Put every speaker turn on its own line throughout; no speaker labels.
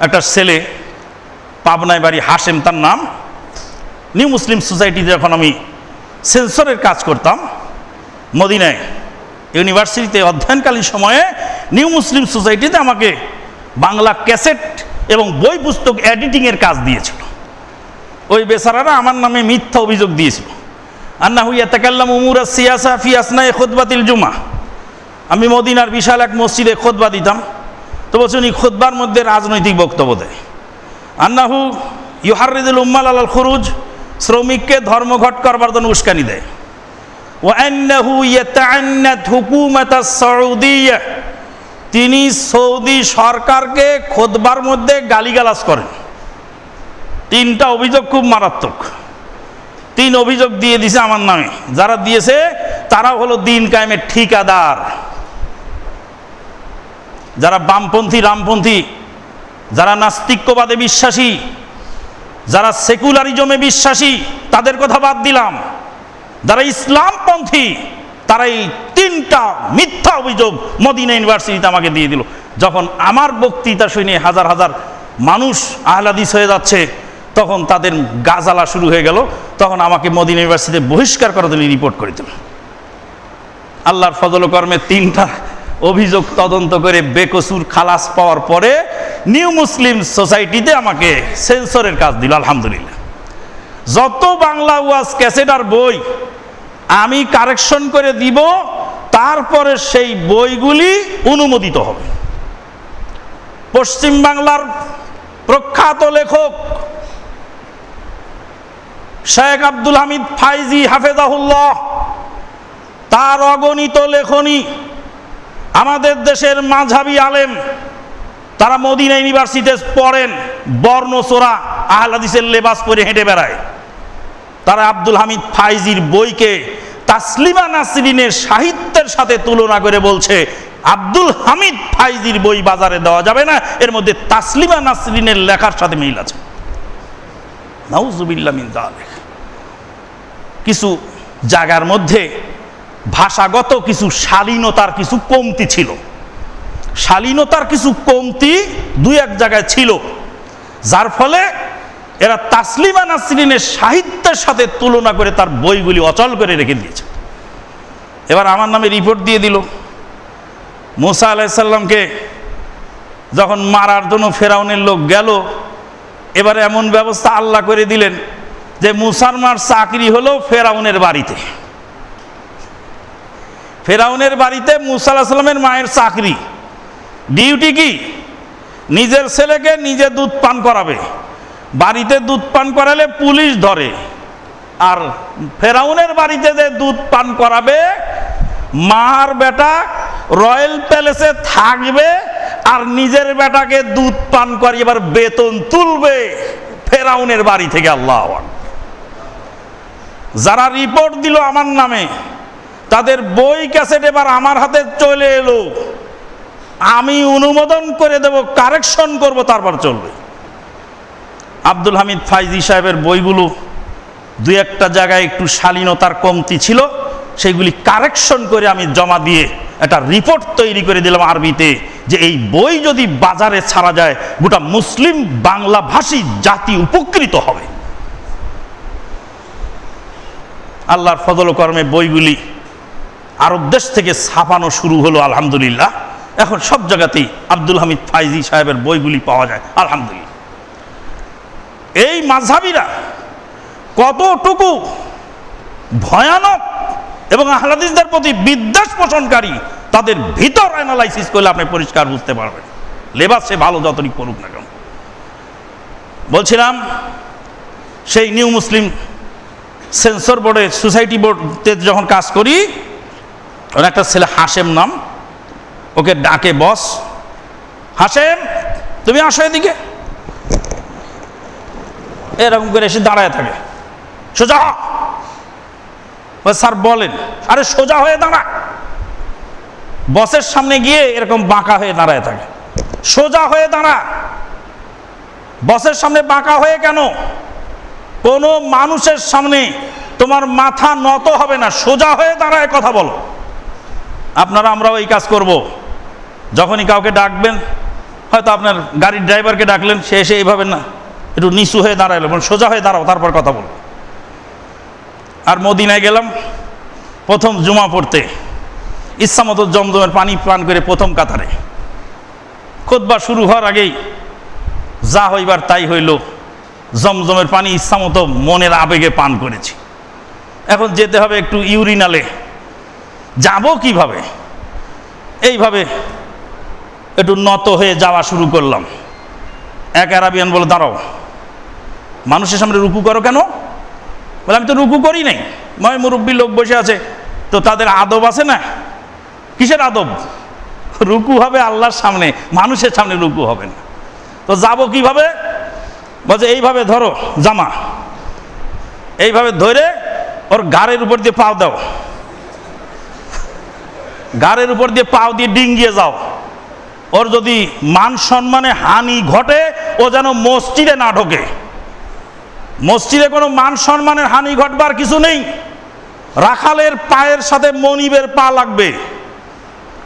একটা ছেলে পাবনায় বাড়ি হাসেম তার নাম। নিউ মুসলিম সোসাইটিতে যখন আমি সেন্সরের কাজ করতাম। মদিনায় ইউনিভার্সিটিতে অধ্যয়নকালীন সময়ে নিউ মুসলিম সোসাইটিতে আমাকে বাংলা ক্যাসেট এবং বই পুস্তক এডিটিংয়ের কাজ দিয়েছিল। ওই বেচারারা আমার নামে মিথ্যা অভিযোগ দিয়েছিল। আন্না হুইয়া তাকাল্লাম উমুরা সিয়াসা ফিয়াসনায় খোদবাতিল জুমা। আমি মদিনার বিশাল এক মসজিদে খোদবা দিতাম। তো বলছে উনি খোদবার মধ্যে রাজনৈতিক বক্তব্য দেয়। আন্নাহু ইউহারিদুল উম্মাল আল খুরুজ, শ্রমিককে ধর্মঘট করবার জন্য উস্কানি দেয়। তিনি সৌদি সরকারকে খোদবার মধ্যে গালিগালাজ করেন। তিনটা অভিযোগ খুব মারাত্মক। তিন অভিযোগ দিয়ে দিছে আমার নামে। যারা দিয়েছে তারা হলো দিন কায়েমের ঠিকাদার। যারা বামপন্থী, রামপন্থী, যারা নাস্তিক্যবাদে বিশ্বাসী, যারা সেকুলারিজমে বিশ্বাসী, তাদের কথা বাদ দিলাম। যারা ইসলামপন্থী, তারা এই তিনটা মিথ্যা অভিযোগ মদিনা ইউনিভার্সিটিতে আমাকে দিয়ে দিল। যখন আমার বক্তৃতা শুনে হাজার হাজার মানুষ আহলাদিস হয়ে যাচ্ছে, তখন তাদের গাজালা শুরু হয়ে গেল। তখন আমাকে মদিনা ইউনিভার্সিটিতে বহিষ্কার করার জন্য রিপোর্ট করে দিল। আল্লাহর ফজল কর্মে তিনটা অভিযোগ তদন্ত করে বেকসুর খালাস পাওয়ার পরে নিউ মুসলিম সোসাইটিতে আমাকে সেন্সরের কাজ দিল, আলহামদুলিল্লাহ। যত বাংলা ওয়াজ ক্যাসেট আর বই আমি কারেকশন করে দিব, তারপরে সেই বইগুলি অনুমোদিত হবে। পশ্চিম বাংলার প্রখ্যাত লেখক শেখ আব্দুল হামিদ ফাইজি হাফেজাহুল্লাহ, তার অগণিত লেখনী আমাদের দেশের মাঝাবি আলেম, তারা মদিনা ইউনিভার্সিটিতে পড়েন বর্ণচোরা আহলাদিসের লেবাস পরে হেঁটে বেড়ায় তারা আব্দুল হামিদ ফাইজির বইকে তাসলিমা নাসরিনের সাহিত্যের সাথে তুলনা করে বলছে, আব্দুল হামিদ ফাইজির বই বাজারে দেওয়া যাবে না, এর মধ্যে তাসলিমা নাসরিনের লেখার সাথে মিল আছে মিন। কিছু জায়গার মধ্যে ভাষাগত কিছু শালীনতার কিছু কমতি ছিল। শালীনতার কিছু কমতি দুই এক জায়গায় ছিল। যার ফলে এরা তাসলিমা নাসরিনের সাহিত্যের সাথে তুলনা করে তার বইগুলি অচল করে রেখে দিয়েছে। এবার আমার নামে রিপোর্ট দিয়ে দিল। মুসা আলাইসাল্লামকে যখন মারার জন্য ফেরাউনের লোক গেল, এবারে এমন ব্যবস্থা আল্লাহ করে দিলেন যে মুসারমার চাকরি হলো ফেরাউনের বাড়িতে। ফেরাউনের বাড়িতে মুসা আলাহিসাল্লামের সাল্লামের মায়ের চাকরি। ডিউটি কি? নিজের ছেলেকে নিজে দুধ পান করাবে। বাড়িতে দুধ পান করালে পুলিশ ধরে। আর ফেরাউনের বাড়িতে যে দুধ পান করাবে, মার বেটা রয়্যাল প্যালেসে থাকবে আর নিজের বেটাকে দুধ পান করিয়ে এবার বেতন তুলবে ফেরাউনের বাড়ি থেকে, আল্লাহ যারা রিপোর্ট দিল আমার নামে তাদের বই ক্যাসেট এবার আমার হাতে চলে এলো। আমি অনুমোদন করে দেব, কারেকশন করব, তারপর চলবে। আব্দুল হামিদ ফাইজি সাহেবের বইগুলো দু একটা জায়গায় একটু শালীনতার কমতি ছিল, সেইগুলি কারেকশন করে আমি জমা দিয়ে একটা রিপোর্ট তৈরি করে দিলাম আরবিতে যে এই বই যদি বাজারে ছাড়া যায়, গোটা মুসলিম বাংলা ভাষী জাতি উপকৃত হবে। আল্লাহর ফজল কর্মে বইগুলি আরব দেশ থেকে ছাপানো শুরু হলো, আলহামদুলিল্লাহ। এখন সব জায়গাতেই আব্দুল হামিদ ফাইজি সাহেবের বইগুলি পাওয়া যায়, আলহামদুলিল্লাহ। এই মাঝহাবিরা কতটুকু ভয়ানক এবং আহলাদিসদের প্রতি বিদ্বেষ পোষণকারী, তাদের ভিতর অ্যানালাইসিস করলে আপনি পরিষ্কার বুঝতে পারবেন। লেবাস সে ভালো যতটুকু করুক না কেন। বলছিলাম, সেই নিউ মুসলিম সেন্সর বোর্ডে সোসাইটি বোর্ডতে যখন কাজ করি ওর একটা ছেলে হাসেম নাম। ওকে ডাকে বস। হাসেম তুমি আসো এদিকে। এরকম করে এসে দাঁড়ায় থাকে। সোজা স্যার বলেন, আরে সোজা হয়ে দাঁড়া। বসের সামনে গিয়ে এরকম বাঁকা হয়ে দাঁড়ায় থাকে। সোজা হয়ে দাঁড়া। বসের সামনে বাঁকা হয়ে কেন? কোনো মানুষের সামনে তোমার মাথা নত হবে না। সোজা হয়ে দাঁড়ায় কথা বলো। আপনারা, আমরাও এই কাজ করব। যখনই কাউকে ডাকবেন, হয়তো আপনার গাড়ির ড্রাইভারকে ডাকলেন, সে এসে এইভাবে না, একটু নিচু হয়ে দাঁড়াইলো মানে সোজা হয়ে দাঁড়াও, তারপর কথা বলো আর মদিনায় গেলাম, প্রথম জুমা পড়তে। ইচ্ছামতো জমজমের পানি পান করে প্রথম কাতারে। খোদবা শুরু হওয়ার আগেই, যা হইবার তাই হইল, জমজমের পানি ইচ্ছামতো মনের আবেগে পান করেছি। এখন যেতে হবে একটু ইউরিনালে। যাব কীভাবে? এইভাবে একটু নত হয়ে যাওয়া শুরু করলাম। এক আরাবিয়ান বলে, দাঁড়াও, মানুষের সামনে রুকু করো কেন? বলে, আমি তো রুকু করি নাই। ময় মুরব্বী লোক বসে আছে। তো তাদের আদব আছে না? কিসের আদব? রুকু হবে আল্লাহর সামনে, মানুষের সামনে রুকু হবে না। তো যাব কীভাবে? বলছে এইভাবে ধরো, জামা। এইভাবে ধরে ওর গাড়ের উপর দিয়ে পাও দাও। গাড়ের উপর দিয়ে পাও দিয়ে ডিঙ্গিয়ে যাও। ওর যদি মান সম্মানে হানি ঘটে, ও যেন মসজিদে না ঢোকে। মসজিদে কোনো মান সম্মানের হানি ঘটবার কিছু নেই। রাখালের পায়ের সাথে মনিবের পা লাগবে।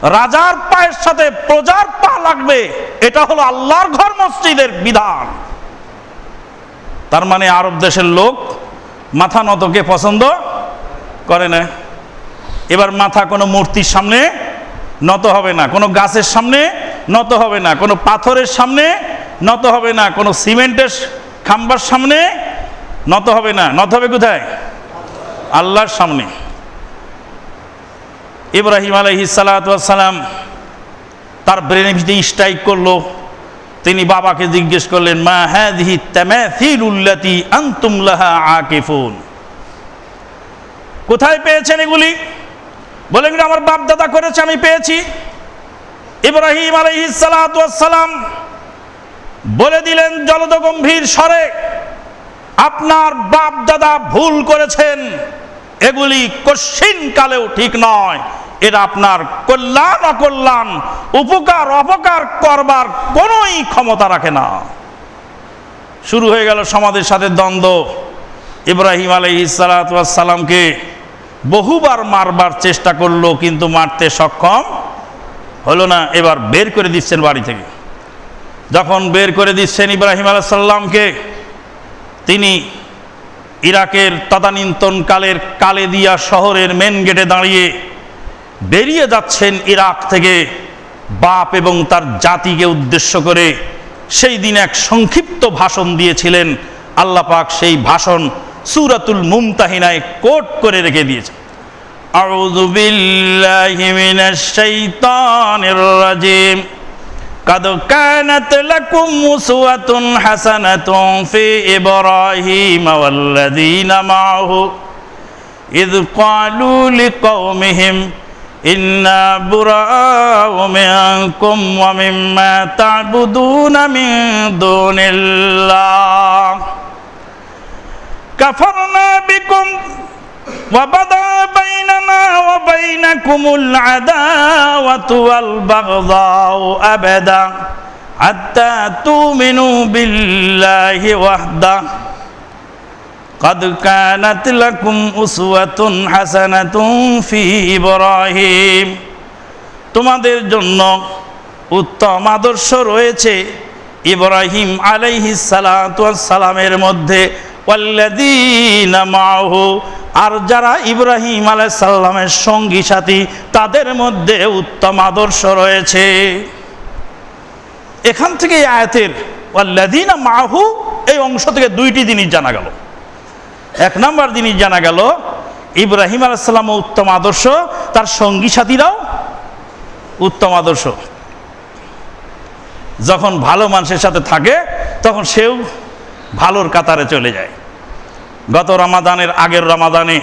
রাজার পায়ের সাথে প্রজার পা লাগবে। এটা হলো আল্লাহর ঘর মসজিদের বিধান। তার মানে আরব দেশের লোক মাথা নতকে পছন্দ করে না? এবার মাথা কোনো মূর্তির সামনে নত হবে না, কোনো গাছের সামনে নত হবে না, কোনো পাথরের সামনে নত হবে না, কোনো সিমেন্টের খাম্বার সামনে নত হবে না। নত হবে কোথায়? আল্লাহর সামনে। ইব্রাহিম আলহি সালাম তার ব্রেনের ভিতরে স্ট্রাইক করল। তিনি বাবাকে জিজ্ঞেস করলেন, মা হ্যাঁ দিহি উল্লাতি আন্তুম লাহা আকিফুন? কোথায় পেয়েছেন এগুলি? বলেন আমার বাপ দাদা করেছে, আমি পেয়েছি। ইব্রাহিম আলহি সালাম বলে দিলেন জলদ গম্ভীর স্বরে, আপনার বাপ দাদা ভুল করেছেন। এগুলি কশিন কালেও ঠিক নয়। এটা আপনার কল্যাণ অকল্যাণ, উপকার অপকার করবার কোনোই ক্ষমতা রাখে না। শুরু হয়ে গেল সমাজের সাথে দ্বন্দ্ব। ইব্রাহিম আলহ সালাতামকে বহুবার মারবার চেষ্টা করল, কিন্তু মারতে সক্ষম হলো না। এবার বের করে দিচ্ছেন বাড়ি থেকে। যখন বের করে দিচ্ছেন ইব্রাহিম আলাহ সাল্লামকে তিনি ইরাকের তদানীন্তনকালের কালেদিয়া শহরের মেন গেটে দাঁড়িয়ে বেরিয়ে যাচ্ছেন ইরাক থেকে বাপ এবং তার জাতিকে উদ্দেশ্য করে। সেই দিন এক সংক্ষিপ্ত ভাষণ দিয়েছিলেন। আল্লাপাক সেই ভাষণ সুরাতুল মুমতাহিনায় কোট করে রেখে দিয়েছে أعوذ بالله من الشيطان الرجيم قد كانت لكم أسوة حسنة في إبراهيم والذين معه إذ قالوا لقومهم إنا براء منكم ومما تعبدون من دون الله كفرنا بكم وبدا بيننا وبينكم العداوة والبغضاء أبدا حتى تؤمنوا بالله وحده قد كانت لكم أسوة حسنة في إبراهيم তোমাদের জন্য উত্তম আদর্শ রয়েছে ইব্রাহিম আলাইহিস সালামের মধ্যে মাহু আর যারা ইব্রাহিম আলাইসাল্লামের সঙ্গী সাথী, তাদের মধ্যে উত্তম আদর্শ রয়েছে। এখান থেকে আয়াতের ওয়াল্লাযীনা মাহু এই অংশ থেকে দুইটি জিনিস জানা গেল। এক নম্বর জিনিস জানা গেল, ইব্রাহিম আলাইসাল্লাম উত্তম আদর্শ, তার সঙ্গী সাথীরাও উত্তম আদর্শ। যখন ভালো মানুষের সাথে থাকে, তখন সেও ভালোর কাতারে চলে যায়। গত রামাদানের আগের রামাদানে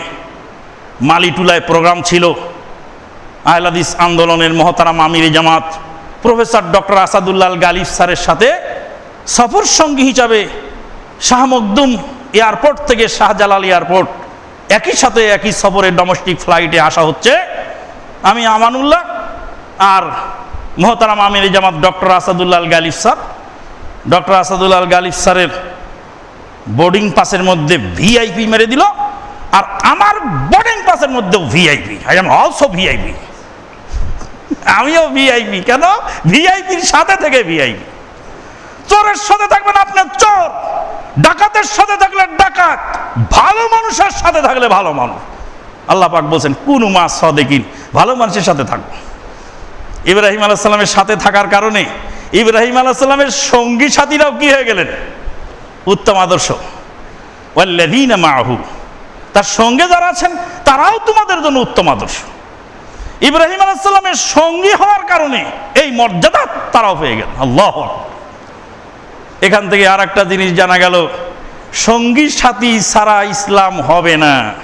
মালিটুলায় প্রোগ্রাম ছিল। আহলাদিস আন্দোলনের মহতারাম আমির জামাত, প্রফেসর ডক্টর আসাদুল্লাল গালিফ স্যারের সাথে সফর সঙ্গী হিসাবে শাহ মকদুম এয়ারপোর্ট থেকে শাহজালাল এয়ারপোর্ট একই সাথে একই সফরে ডোমেস্টিক ফ্লাইটে আসা হচ্ছে। আমি আমানুল্লাহ আর মহতারাম আমির জামাত doctor Asadullah Ghalib sir. Doctor Asadullah Ghalib স্যারের বোর্ডিং পাসের মধ্যে ভিআইপি মেরে দিল, আর আমার বোর্ডিং পাসের মধ্যেও VIP I am also VIP আমিও ভিআইপি কেন? ভিআইপির সাথে থেকে ভিআইপি চোরের সাথে থাকবেন আপনার চোর। ডাকাতের সাথে থাকলে ডাকাত। ভালো মানুষের সাথে থাকলে ভালো মানুষ। আল্লাহ পাক বলছেন, কোন মা সদেকিন। ভালো মানুষের সাথে থাকব ইব্রাহিম আলাহ সাল্লামের সাথে থাকার কারণে ইব্রাহিম আলাহ সাল্লামের সঙ্গী সাথীরাও কি হয়ে গেলেন? উত্তম আদর্শ। মাহু তার সঙ্গে যারা আছেন, তারাও তোমাদের জন্য উত্তম আদর্শ। ইব্রাহিম আলাহামের সঙ্গী হওয়ার কারণে এই মর্যাদা তারাও পেয়ে গেল। আল্লাহ এখান থেকে আর একটা জিনিস জানা গেল, সঙ্গী সাথী ছাড়া ইসলাম হবে না।